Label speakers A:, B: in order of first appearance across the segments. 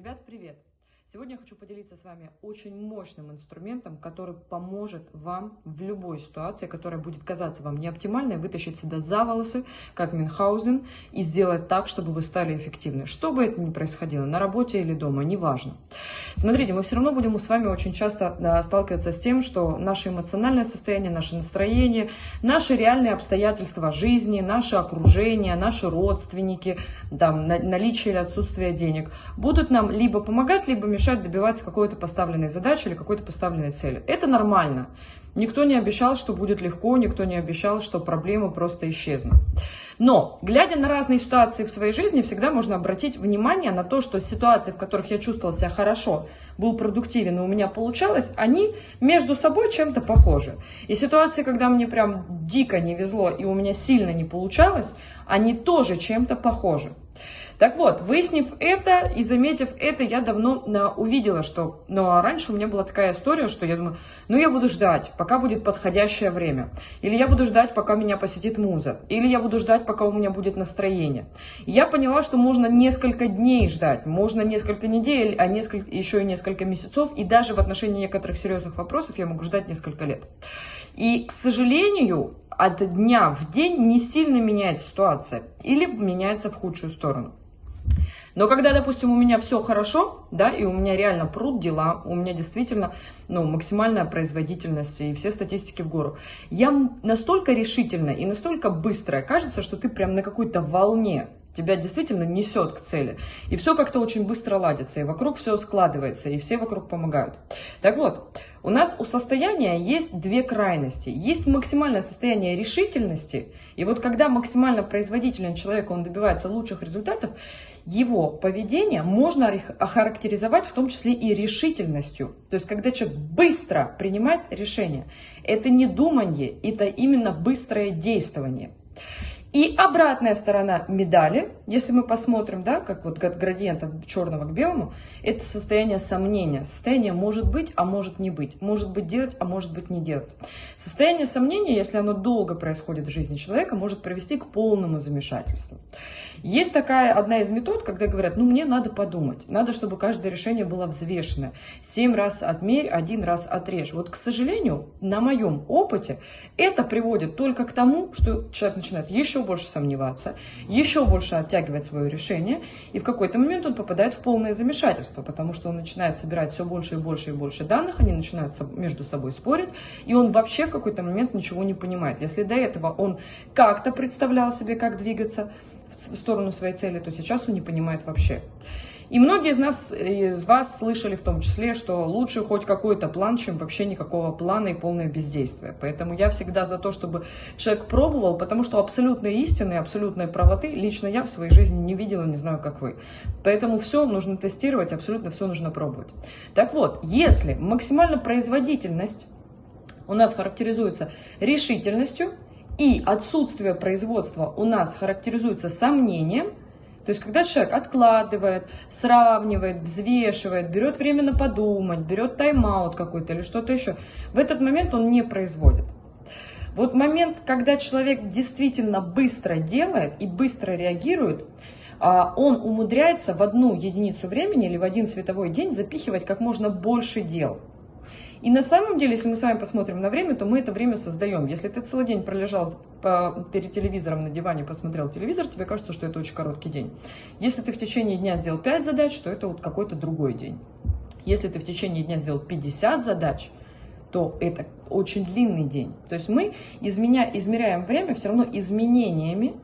A: Ребят, привет! Сегодня я хочу поделиться с вами очень мощным инструментом, который поможет вам в любой ситуации, которая будет казаться вам неоптимальной, вытащить себя за волосы, как Мюнхгаузен, и сделать так, чтобы вы стали эффективны. Что бы это ни происходило, на работе или дома, неважно. Смотрите, мы все равно будем с вами очень часто сталкиваться с тем, что наше эмоциональное состояние, наше настроение, наши реальные обстоятельства жизни, наше окружение, наши родственники, там, наличие или отсутствие денег будут нам либо помогать, либо мешать добиваться какой-то поставленной задачи или какой-то поставленной цели. Это нормально. Никто не обещал, что будет легко, никто не обещал, что проблемы просто исчезнут. Но, глядя на разные ситуации в своей жизни, всегда можно обратить внимание на то, что ситуации, в которых я чувствовала себя хорошо, был продуктивен и у меня получалось, они между собой чем-то похожи. И ситуации, когда мне прям дико не везло и у меня сильно не получалось, они тоже чем-то похожи. Так вот, выяснив это и заметив это, я давно на, увидела, что... Ну, а раньше у меня была такая история, что я думаю, ну, я буду ждать, пока будет подходящее время. Или я буду ждать, пока меня посетит муза. Или я буду ждать, пока у меня будет настроение. И я поняла, что можно несколько дней ждать, можно несколько недель, а несколько, еще и несколько месяцев. И даже в отношении некоторых серьезных вопросов я могу ждать несколько лет. И, к сожалению, от дня в день не сильно меняется ситуация или меняется в худшую сторону. Но когда, допустим, у меня все хорошо, да, и у меня реально пруд дела, у меня действительно, ну, максимальная производительность и все статистики в гору, я настолько решительно и настолько быстрая, кажется, что ты прям на какой-то волне, тебя действительно несет к цели. И все как-то очень быстро ладится, и вокруг все складывается, и все вокруг помогают. Так вот, у нас у состояния есть две крайности. Есть максимальное состояние решительности, и вот когда максимально производителен человек, он добивается лучших результатов, его поведение можно охарактеризовать в том числе и решительностью. То есть, когда человек быстро принимает решение, это не думание, это именно быстрое действование. И обратная сторона медали, если мы посмотрим, да, как вот градиент от черного к белому, это состояние сомнения. Состояние может быть, а может не быть. Может быть делать, а может быть не делать. Состояние сомнения, если оно долго происходит в жизни человека, может привести к полному замешательству. Есть такая одна из метод, когда говорят, ну мне надо подумать, надо, чтобы каждое решение было взвешено. Семь раз отмерь, один раз отрежь. Вот, к сожалению, на моем опыте это приводит только к тому, что человек начинает еще еще больше сомневаться, еще больше оттягивать свое решение, и в какой-то момент он попадает в полное замешательство, потому что он начинает собирать все больше и больше и больше данных, они начинают между собой спорить, и он вообще в какой-то момент ничего не понимает. Если до этого он как-то представлял себе, как двигаться в сторону своей цели, то сейчас он не понимает вообще. И многие из нас, из вас слышали в том числе, что лучше хоть какой-то план, чем вообще никакого плана и полное бездействие. Поэтому я всегда за то, чтобы человек пробовал, потому что абсолютной истины, абсолютной правоты лично я в своей жизни не видела, не знаю, как вы. Поэтому все нужно тестировать, абсолютно все нужно пробовать. Так вот, если максимально производительность у нас характеризуется решительностью, и отсутствие производства у нас характеризуется сомнением, то есть, когда человек откладывает, сравнивает, взвешивает, берет время подумать, берет тайм-аут какой-то или что-то еще, в этот момент он не производит. Вот момент, когда человек действительно быстро делает и быстро реагирует, а, он умудряется в одну единицу времени или в один световой день запихивать как можно больше дел. И на самом деле, если мы с вами посмотрим на время, то мы это время создаем. Если ты целый день пролежал перед телевизором на диване, посмотрел телевизор, тебе кажется, что это очень короткий день. Если ты в течение дня сделал 5 задач, то это вот какой-то другой день. Если ты в течение дня сделал 50 задач, то это очень длинный день. То есть мы изменя, измеряем время все равно изменениями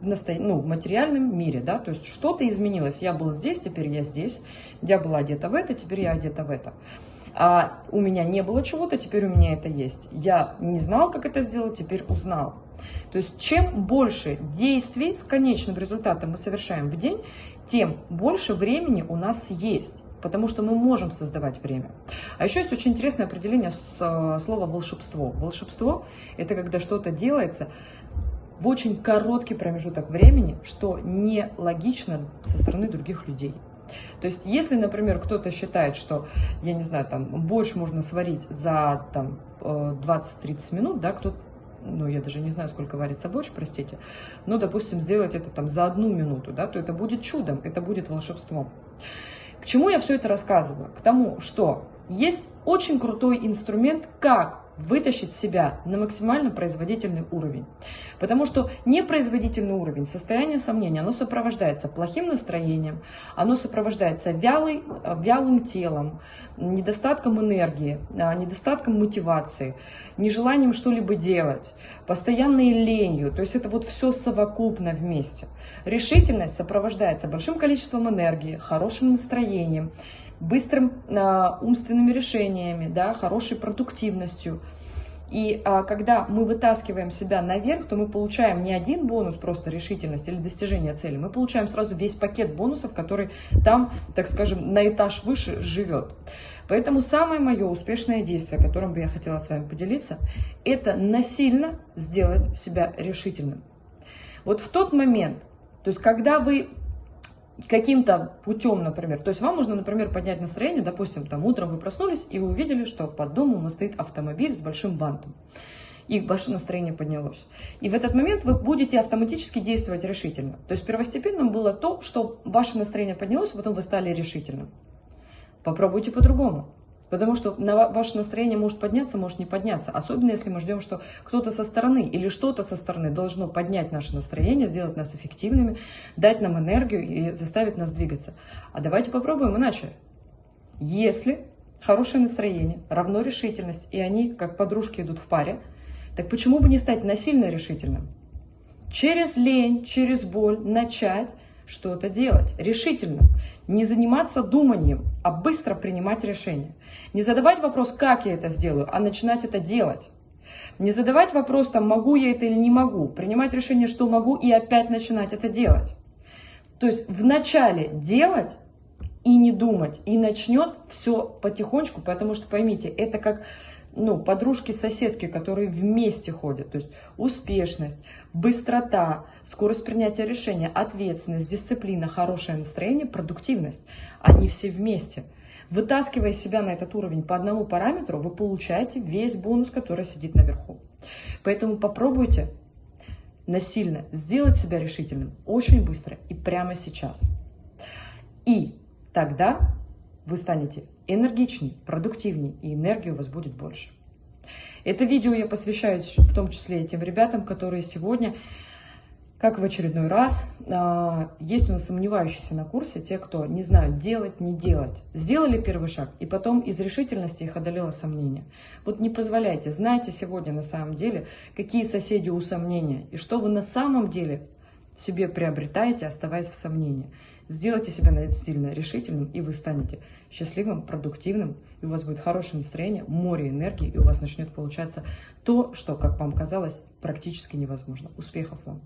A: в, насто... ну, в материальном мире, да, то есть что-то изменилось. Я был здесь, теперь я здесь, я была одета в это, теперь я одета в это а у меня не было чего-то, теперь у меня это есть. Я не знал, как это сделать, теперь узнал. То есть чем больше действий с конечным результатом мы совершаем в день, тем больше времени у нас есть. Потому что мы можем создавать время. А еще есть очень интересное определение э, слова волшебство. Волшебство – это когда что-то делается в очень короткий промежуток времени, что нелогично со стороны других людей. То есть, если, например, кто-то считает, что, я не знаю, там, борщ можно сварить за там 20-30 э, минут, да, кто ну, я даже не знаю, сколько варится борщ, простите, но, допустим, сделать это там за одну минуту, да, то это будет чудом, это будет волшебством. К чему я все это рассказываю? К тому, что есть очень крутой инструмент, как вытащить себя на максимально производительный уровень. Потому что непроизводительный уровень, состояние сомнения, оно сопровождается плохим настроением, оно сопровождается вялый, вялым телом, недостатком энергии, а, недостатком мотивации, нежеланием что-либо делать, постоянной ленью. То есть это вот все совокупно вместе. Решительность сопровождается большим количеством энергии, хорошим настроением, быстрым э, умственными решениями, да, хорошей продуктивностью. И а, когда мы вытаскиваем себя наверх, то мы получаем не один бонус, просто решительность или достижение цели, мы получаем сразу весь пакет бонусов, который там, так скажем, на этаж выше живет. Поэтому самое мое успешное действие, которым бы я хотела с вами поделиться, это насильно сделать себя решительным. Вот в тот момент, то есть когда вы каким-то путем, например. То есть вам нужно, например, поднять настроение, допустим, там утром вы проснулись и вы увидели, что под домом стоит автомобиль с большим бантом. И ваше настроение поднялось. И в этот момент вы будете автоматически действовать решительно. То есть первостепенным было то, что ваше настроение поднялось, а потом вы стали решительным. Попробуйте по-другому. Потому что на ваше настроение может подняться, может не подняться. Особенно если мы ждем, что кто-то со стороны или что-то со стороны должно поднять наше настроение, сделать нас эффективными, дать нам энергию и заставить нас двигаться. А давайте попробуем иначе. Если хорошее настроение равно решительность, и они как подружки идут в паре, так почему бы не стать насильно решительным? Через лень, через боль начать что-то делать решительно. Не заниматься думанием, а быстро принимать решения. Не задавать вопрос, как я это сделаю, а начинать это делать. Не задавать вопрос, там, могу я это или не могу. Принимать решение, что могу, и опять начинать это делать. То есть вначале делать и не думать. И начнет все потихонечку, потому что, поймите, это как ну, подружки-соседки, которые вместе ходят. То есть успешность, быстрота, скорость принятия решения, ответственность, дисциплина, хорошее настроение, продуктивность. Они все вместе. Вытаскивая себя на этот уровень по одному параметру, вы получаете весь бонус, который сидит наверху. Поэтому попробуйте насильно сделать себя решительным очень быстро и прямо сейчас. И тогда вы станете энергичней, продуктивней, и энергии у вас будет больше. Это видео я посвящаю в том числе и тем ребятам, которые сегодня, как в очередной раз, а, есть у нас сомневающиеся на курсе, те, кто не знают делать, не делать. Сделали первый шаг, и потом из решительности их одолело сомнение. Вот не позволяйте, знайте сегодня на самом деле, какие соседи у сомнения, и что вы на самом деле себе приобретаете, оставаясь в сомнении. Сделайте себя сильно решительным, и вы станете счастливым, продуктивным, и у вас будет хорошее настроение, море энергии, и у вас начнет получаться то, что, как вам казалось, практически невозможно. Успехов вам!